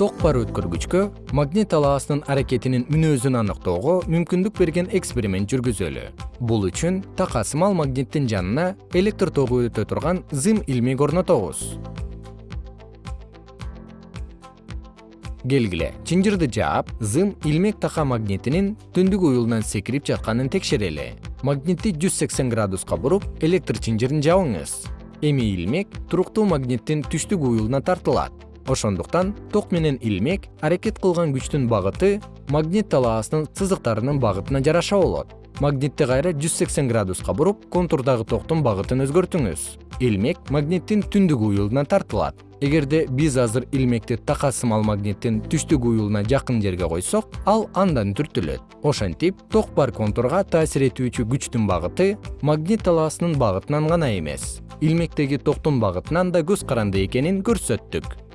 ток бар өткөргүчкө магнит талаасынын аракетинин мүнөзүн аныктоого мүмкүндүк берген эксперимент жүргүзөлү. Бул үчүн такасымал магниттин жанына электр тогу өтө турган зым илмек орнотобуз. Келгиле чынжырды жаап зым илмек така магнитинин түндүк уюлунан секирип жатканын текшерели. Магнитти жүз сексен градуска буруп электр чынжырын жабыңыз. Эми илмек туруктуу магниттин түштүк уюлуна тартылат ошондуктан ток менен илмек аракет кылган күчтүн багыты магнит талаасынын сызыктарынын багытына жараша болот. Магнитти кайра жүз сексен градуска буруп контурдагы токтун багытын өзгөртүңүз. Илмек магниттин түндүк уюлуна тартылат. Эгерде биз азыр илмекти така сымал магниттин түштүк уюлуна жакын жерге койсок ал андан түртүлөт. Ошентип ток бар контурга таасир этүүчү күчтүн багыты магнит талаасынын багытынан гана эмес. Илмектеги токтун багытынан да көз каранды экенин көрсөттүк